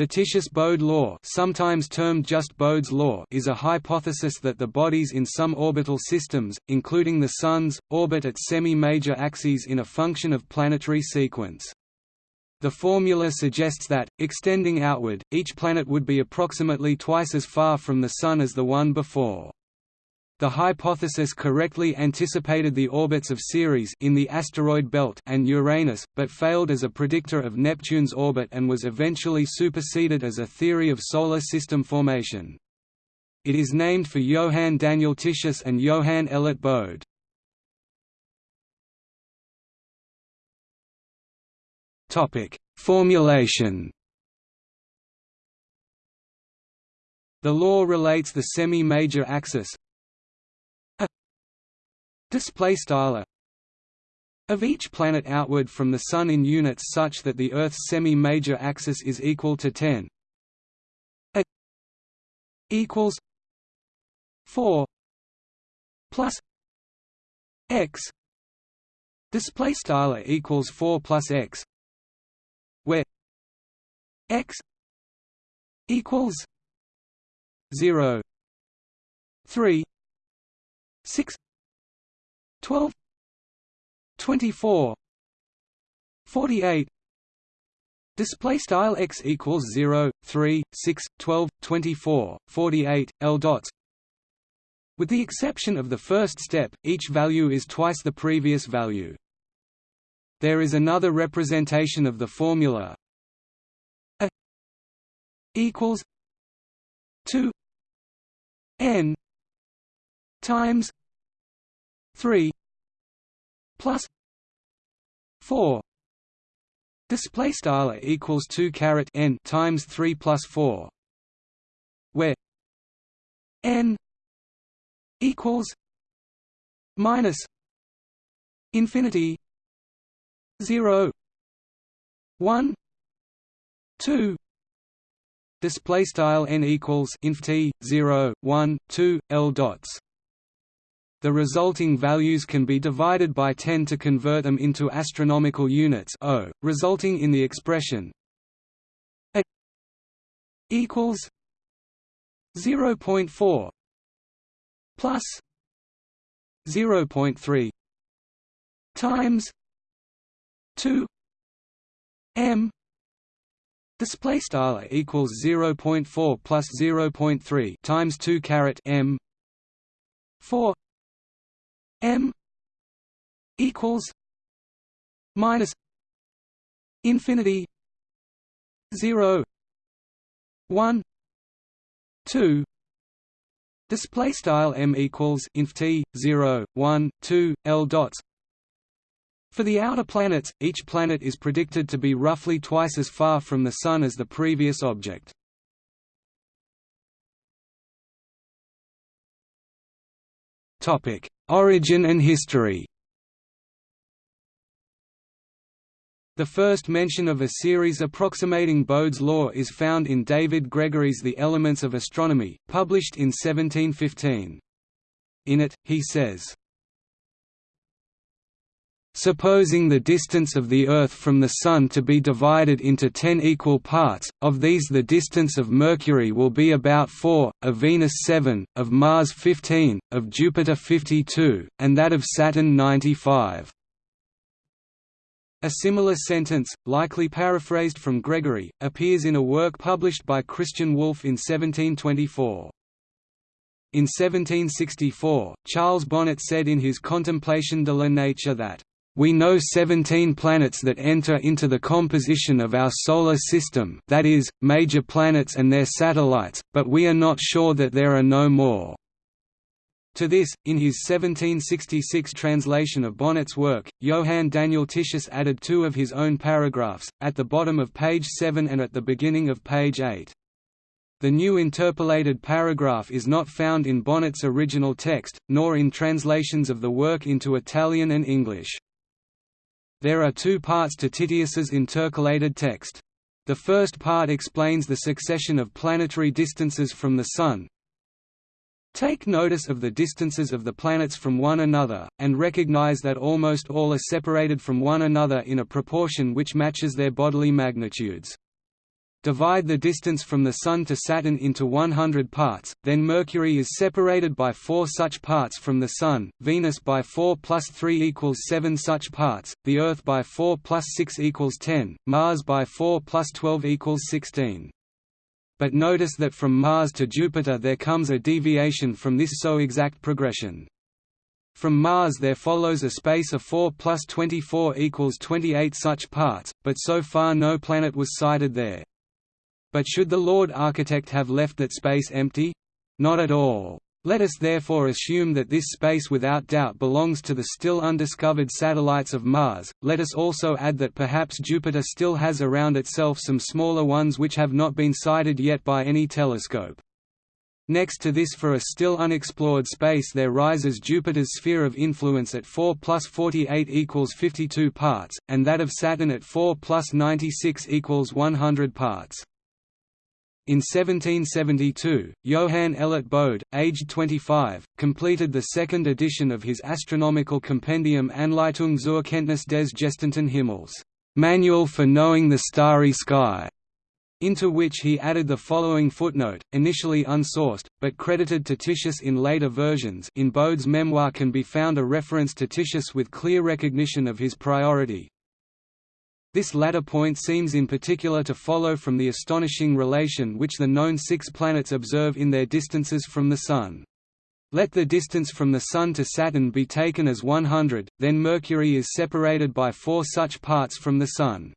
The Titius-Bode law, sometimes termed just Bode's law, is a hypothesis that the bodies in some orbital systems, including the Sun's, orbit at semi-major axes in a function of planetary sequence. The formula suggests that, extending outward, each planet would be approximately twice as far from the Sun as the one before. The hypothesis correctly anticipated the orbits of Ceres in the asteroid belt and Uranus, but failed as a predictor of Neptune's orbit and was eventually superseded as a theory of solar system formation. It is named for Johann Daniel Titius and Johann Elert Bode. Topic: Formulation. The law relates the semi-major axis display style of each planet outward from the Sun in units such that the Earth's semi-major axis is equal to 10 a equals 4 plus x. Display style equals 4 plus x where x equals 0 3 6 12 24 48 Display style x equals 0, 3, 6, 12, 24, 48, l dots. With the exception of the first step, each value is twice the previous value. There is another representation of the formula a equals 2 n times 3 plus 4 display style equals 2 caret n times 3 plus 4 where n equals minus infinity 0 1 2 display style n equals inf t 0 1 2 l dots the resulting values can be divided by 10 to convert them into astronomical units o, resulting in the expression a equals 0.4 plus 0.3 times 2 m display style equals 0.4 plus 0.3 times 2 caret m 4 m equals minus infinity 0 1 2 display style m equals inf t 0 1 2 l dots. For the outer planets each planet is predicted to be roughly twice as far from the sun as the previous object topic Origin and history The first mention of a series approximating Bode's law is found in David Gregory's The Elements of Astronomy, published in 1715. In it, he says, Supposing the distance of the Earth from the Sun to be divided into ten equal parts, of these the distance of Mercury will be about 4, of Venus 7, of Mars 15, of Jupiter 52, and that of Saturn 95. A similar sentence, likely paraphrased from Gregory, appears in a work published by Christian Wolff in 1724. In 1764, Charles Bonnet said in his Contemplation de la Nature that we know 17 planets that enter into the composition of our Solar System that is, major planets and their satellites, but we are not sure that there are no more. To this, in his 1766 translation of Bonnet's work, Johann Daniel Titius added two of his own paragraphs, at the bottom of page 7 and at the beginning of page 8. The new interpolated paragraph is not found in Bonnet's original text, nor in translations of the work into Italian and English. There are two parts to Titius's intercalated text. The first part explains the succession of planetary distances from the Sun. Take notice of the distances of the planets from one another, and recognize that almost all are separated from one another in a proportion which matches their bodily magnitudes. Divide the distance from the Sun to Saturn into 100 parts, then Mercury is separated by 4 such parts from the Sun, Venus by 4 plus 3 equals 7 such parts, the Earth by 4 plus 6 equals 10, Mars by 4 plus 12 equals 16. But notice that from Mars to Jupiter there comes a deviation from this so exact progression. From Mars there follows a space of 4 plus 24 equals 28 such parts, but so far no planet was sighted there. But should the Lord Architect have left that space empty? Not at all. Let us therefore assume that this space without doubt belongs to the still undiscovered satellites of Mars. Let us also add that perhaps Jupiter still has around itself some smaller ones which have not been sighted yet by any telescope. Next to this for a still unexplored space there rises Jupiter's sphere of influence at 4 plus 48 equals 52 parts, and that of Saturn at 4 plus 96 equals 100 parts. In 1772, Johann Elert Bode, aged 25, completed the second edition of his astronomical compendium Anleitung zur Kenntnis des gestirnten Himmels Manual for Knowing the Starry Sky, into which he added the following footnote, initially unsourced, but credited to Titius in later versions. In Bode's memoir can be found a reference to Titius with clear recognition of his priority, this latter point seems in particular to follow from the astonishing relation which the known six planets observe in their distances from the Sun. Let the distance from the Sun to Saturn be taken as 100, then Mercury is separated by four such parts from the Sun.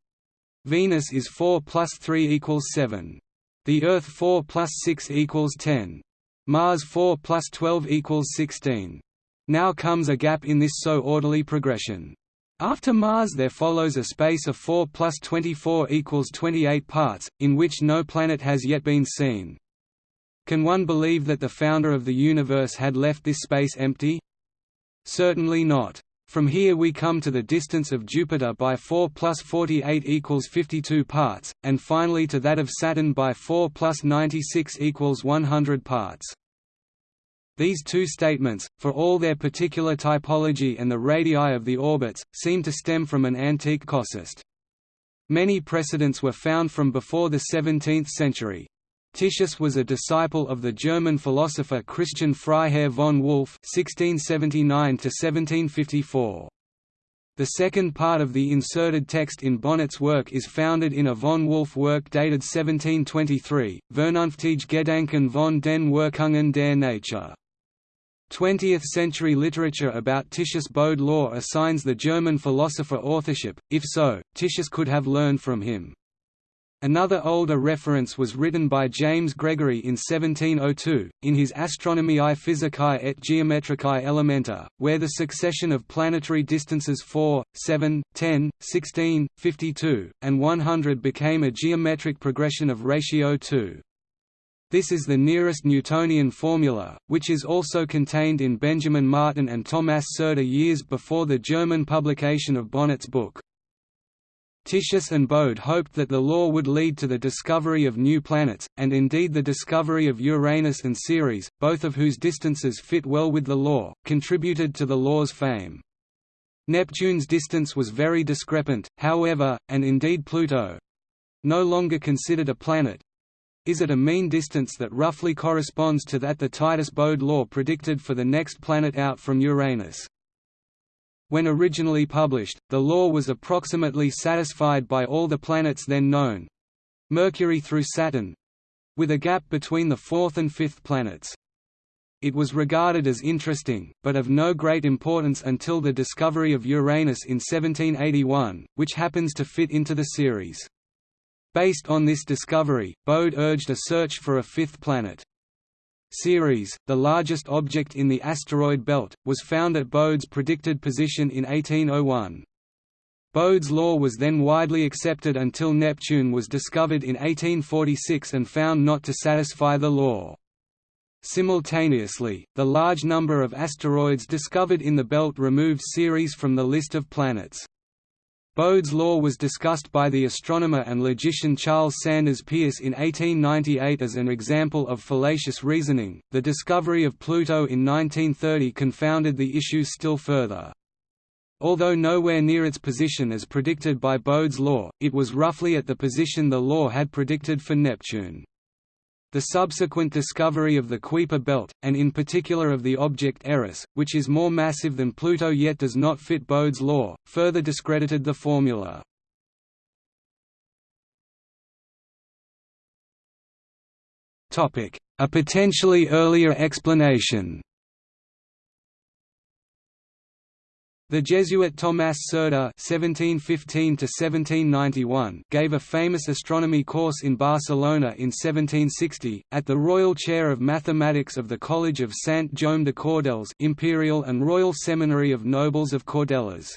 Venus is 4 plus 3 equals 7. The Earth 4 plus 6 equals 10. Mars 4 plus 12 equals 16. Now comes a gap in this so orderly progression. After Mars there follows a space of 4 plus 24 equals 28 parts, in which no planet has yet been seen. Can one believe that the founder of the universe had left this space empty? Certainly not. From here we come to the distance of Jupiter by 4 plus 48 equals 52 parts, and finally to that of Saturn by 4 plus 96 equals 100 parts. These two statements, for all their particular typology and the radii of the orbits, seem to stem from an antique casuist. Many precedents were found from before the 17th century. Titius was a disciple of the German philosopher Christian Freiherr von Wolff (1679–1754). The second part of the inserted text in Bonnet's work is founded in a von Wolff work dated 1723, Vernunftige Gedanken von den Wirkungen der Natur. 20th-century literature about Titius Bode law assigns the German philosopher authorship, if so, Titius could have learned from him. Another older reference was written by James Gregory in 1702, in his Astronomiae Physicae et Geometricae Elementa, where the succession of planetary distances 4, 7, 10, 16, 52, and 100 became a geometric progression of ratio 2. This is the nearest Newtonian formula, which is also contained in Benjamin Martin and Tomás Cerda years before the German publication of Bonnet's book. Titius and Bode hoped that the law would lead to the discovery of new planets, and indeed the discovery of Uranus and Ceres, both of whose distances fit well with the law, contributed to the law's fame. Neptune's distance was very discrepant, however, and indeed Pluto—no longer considered a planet, is at a mean distance that roughly corresponds to that the Titius-Bode law predicted for the next planet out from Uranus. When originally published, the law was approximately satisfied by all the planets then known—Mercury through Saturn—with a gap between the fourth and fifth planets. It was regarded as interesting, but of no great importance until the discovery of Uranus in 1781, which happens to fit into the series. Based on this discovery, Bode urged a search for a fifth planet. Ceres, the largest object in the asteroid belt, was found at Bode's predicted position in 1801. Bode's law was then widely accepted until Neptune was discovered in 1846 and found not to satisfy the law. Simultaneously, the large number of asteroids discovered in the belt removed Ceres from the list of planets. Bode's law was discussed by the astronomer and logician Charles Sanders Peirce in 1898 as an example of fallacious reasoning. The discovery of Pluto in 1930 confounded the issue still further. Although nowhere near its position as predicted by Bode's law, it was roughly at the position the law had predicted for Neptune. The subsequent discovery of the Kuiper belt, and in particular of the object Eris, which is more massive than Pluto yet does not fit Bode's law, further discredited the formula. A potentially earlier explanation The Jesuit Tomás Cerda (1715–1791) gave a famous astronomy course in Barcelona in 1760 at the Royal Chair of Mathematics of the College of Sant Jaume de Cordelles, Imperial and Royal Seminary of Nobles of Cordelles.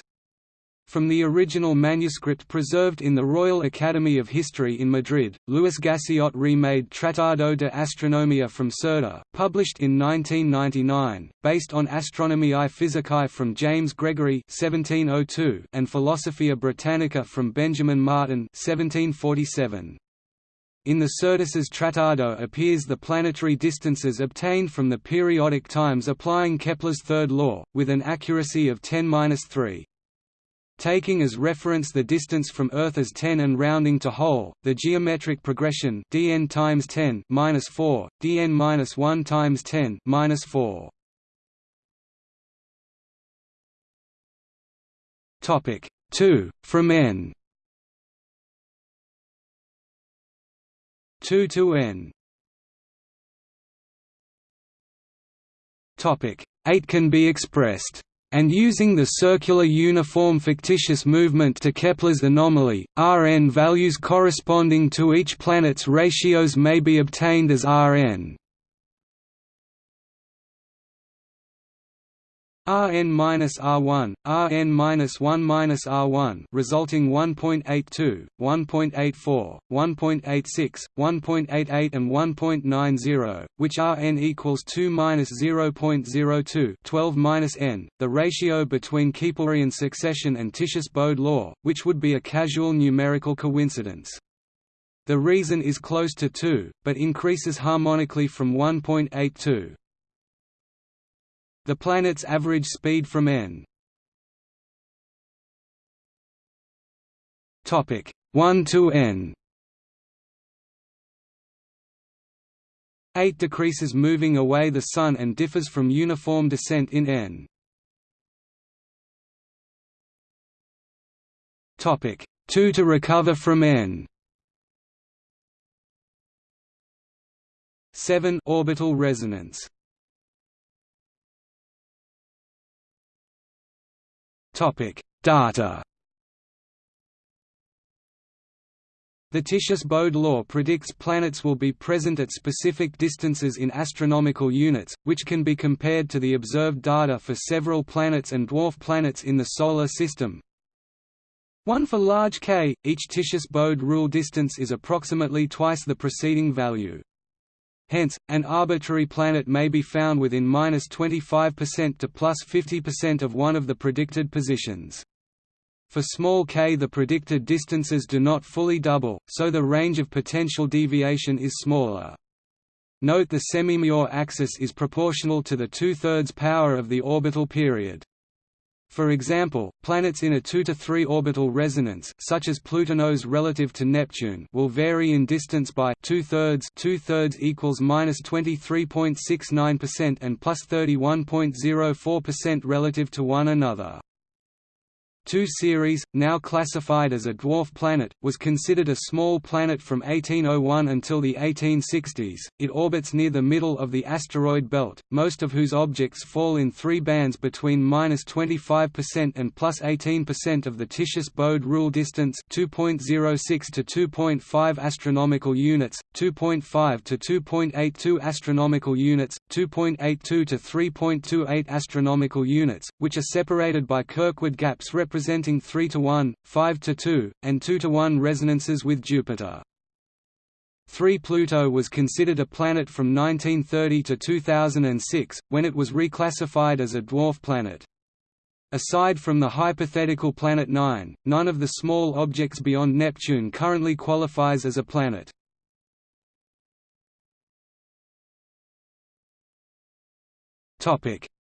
From the original manuscript preserved in the Royal Academy of History in Madrid, Luis Gassiot remade Tratado de Astronomía from Cerda, published in 1999, based on Astronomiae Physicae from James Gregory (1702) and Philosophia Britannica from Benjamin Martin (1747). In the Cerdas's Tratado appears the planetary distances obtained from the periodic times applying Kepler's third law, with an accuracy of 10-3. Taking as reference the distance from Earth as 10 and rounding to whole, the geometric progression dn times 10 minus 4, dn minus 1 times 10 minus 4. Topic 2 from n 2 to n. Topic 8 can be expressed and using the circular uniform fictitious movement to Kepler's anomaly, Rn values corresponding to each planet's ratios may be obtained as Rn Rn minus R1, Rn minus 1 minus R1, resulting 1.82, 1.84, 1.86, 1.88, and 1.90, which Rn equals 2 minus 0.02, 12 minus n, the ratio between Keplerian succession and Titius-Bode law, which would be a casual numerical coincidence. The reason is close to 2, but increases harmonically from 1.82. The planet's average speed from n. Topic 1 to n. 8 decreases moving away the Sun and differs from uniform descent in n. Topic 2 to recover from n. 7 orbital resonance Topic: Data. The Titius-Bode law predicts planets will be present at specific distances in astronomical units, which can be compared to the observed data for several planets and dwarf planets in the Solar System. 1 for large K, each Titius-Bode rule distance is approximately twice the preceding value. Hence, an arbitrary planet may be found within minus 25% to plus 50% of one of the predicted positions. For small k the predicted distances do not fully double, so the range of potential deviation is smaller. Note the semi-Major axis is proportional to the two-thirds power of the orbital period. For example, planets in a 2 to 3 orbital resonance such as plutinos relative to Neptune will vary in distance by two-thirds two-thirds equals minus 23.69% and plus 31.04% relative to one another. 2 Ceres, now classified as a dwarf planet, was considered a small planet from 1801 until the 1860s. It orbits near the middle of the asteroid belt, most of whose objects fall in three bands between minus 25% and plus 18% of the Titius-Bode rule distance 2.06 to 2.5 astronomical units, 2.5 to 2.82 astronomical units, 2.82 to 3.28 astronomical units, which are separated by Kirkwood gaps representing representing 3 to 1, 5 to 2, and 2 to 1 resonances with Jupiter. 3 Pluto was considered a planet from 1930 to 2006, when it was reclassified as a dwarf planet. Aside from the hypothetical Planet 9, none of the small objects beyond Neptune currently qualifies as a planet.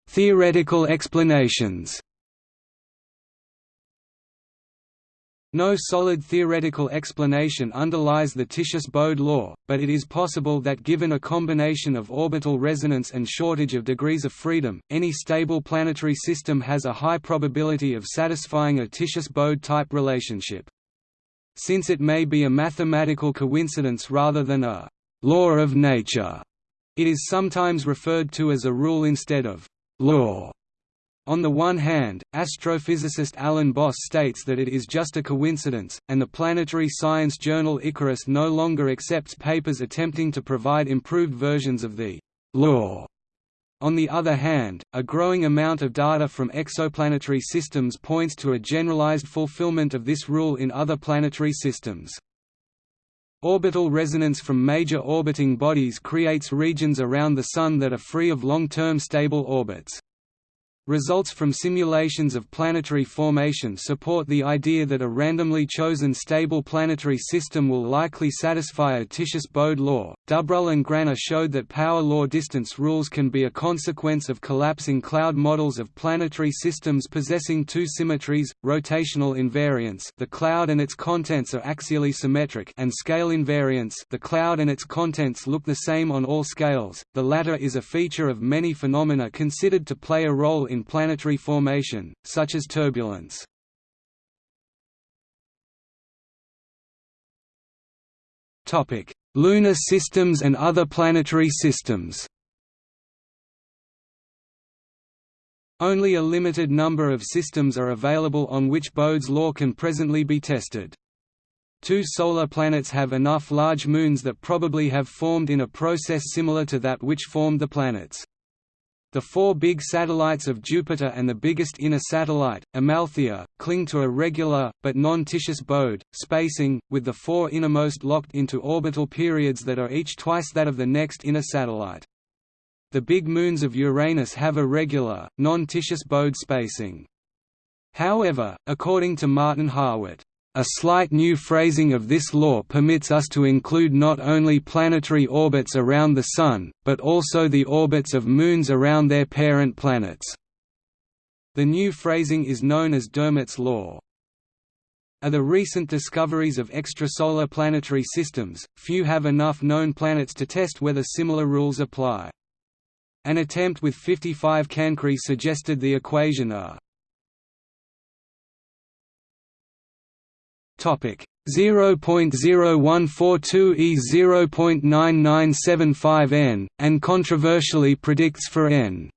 Theoretical explanations No solid theoretical explanation underlies the Titius-Bode law, but it is possible that given a combination of orbital resonance and shortage of degrees of freedom, any stable planetary system has a high probability of satisfying a Titius-Bode type relationship. Since it may be a mathematical coincidence rather than a «law of nature», it is sometimes referred to as a rule instead of «law». On the one hand, astrophysicist Alan Boss states that it is just a coincidence, and the planetary science journal Icarus no longer accepts papers attempting to provide improved versions of the law. On the other hand, a growing amount of data from exoplanetary systems points to a generalized fulfillment of this rule in other planetary systems. Orbital resonance from major orbiting bodies creates regions around the Sun that are free of long-term stable orbits. Results from simulations of planetary formation support the idea that a randomly chosen stable planetary system will likely satisfy a Titius-Bode law. Dubrulle and Graner showed that power law distance rules can be a consequence of collapsing cloud models of planetary systems possessing two symmetries, rotational invariance the cloud and its contents are axially symmetric and scale invariance the cloud and its contents look the same on all scales. The latter is a feature of many phenomena considered to play a role in planetary formation, such as turbulence. Lunar systems and other planetary systems Only a limited number of systems are available on which Bode's law can presently be tested. Two solar planets have enough large moons that probably have formed in a process similar to that which formed the planets. The four big satellites of Jupiter and the biggest inner satellite, Amalthea, cling to a regular, but non-Titius Bode, spacing, with the four innermost locked into orbital periods that are each twice that of the next inner satellite. The big moons of Uranus have a regular, non-Titius Bode spacing. However, according to Martin Harwit, a slight new phrasing of this law permits us to include not only planetary orbits around the Sun, but also the orbits of moons around their parent planets. The new phrasing is known as Dermott's law. Are the recent discoveries of extrasolar planetary systems, few have enough known planets to test whether similar rules apply. An attempt with 55 Cancri suggested the equation A 0.0142 e 0.9975 n, and controversially predicts for n.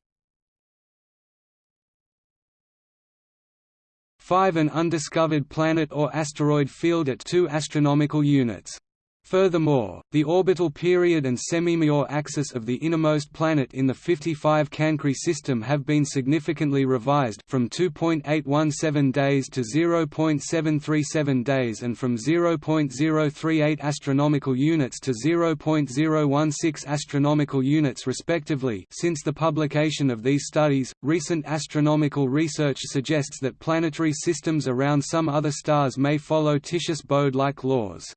5 an undiscovered planet or asteroid field at 2 astronomical units Furthermore, the orbital period and semi-Major axis of the innermost planet in the 55 Cancri system have been significantly revised from 2.817 days to 0.737 days and from 0.038 astronomical units to 0.016 astronomical units respectively since the publication of these studies. Recent astronomical research suggests that planetary systems around some other stars may follow Titius-Bode-like laws.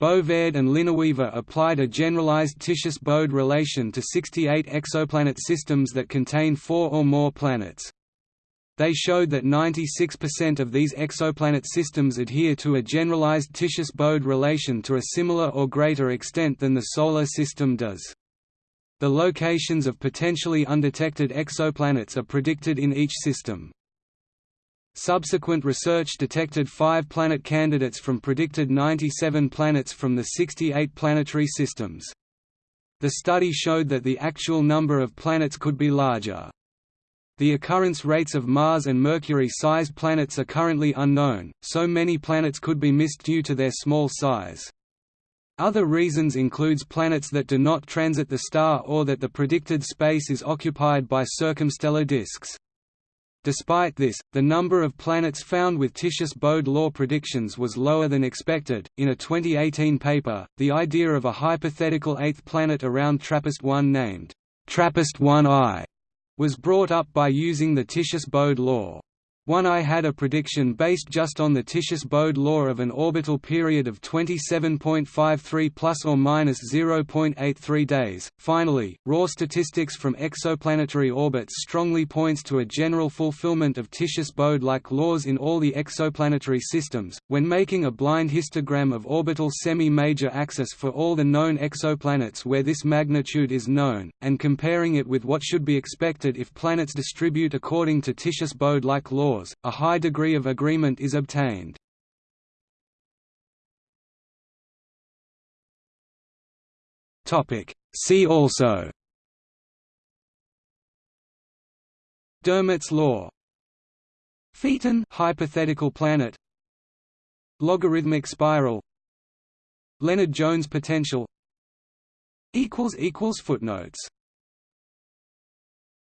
Bovaird and Lineweaver applied a generalized Titius-Bode relation to 68 exoplanet systems that contain four or more planets. They showed that 96% of these exoplanet systems adhere to a generalized Titius-Bode relation to a similar or greater extent than the Solar System does. The locations of potentially undetected exoplanets are predicted in each system. Subsequent research detected five planet candidates from predicted 97 planets from the 68 planetary systems. The study showed that the actual number of planets could be larger. The occurrence rates of Mars and Mercury-sized planets are currently unknown, so many planets could be missed due to their small size. Other reasons includes planets that do not transit the star or that the predicted space is occupied by circumstellar disks. Despite this, the number of planets found with Titius-Bode law predictions was lower than expected. In a 2018 paper, the idea of a hypothetical eighth planet around TRAPPIST-1 named TRAPPIST-1i was brought up by using the Titius-Bode law. One I had a prediction based just on the Titius-Bode law of an orbital period of 27.53 plus or minus 0.83 days. Finally, raw statistics from exoplanetary orbits strongly points to a general fulfillment of Titius-Bode-like laws in all the exoplanetary systems. When making a blind histogram of orbital semi-major axis for all the known exoplanets where this magnitude is known, and comparing it with what should be expected if planets distribute according to Titius-Bode-like laws a high degree of agreement is obtained. See also. Dermott's law. Phaeton hypothetical planet. Logarithmic spiral. Lennard-Jones potential. Footnotes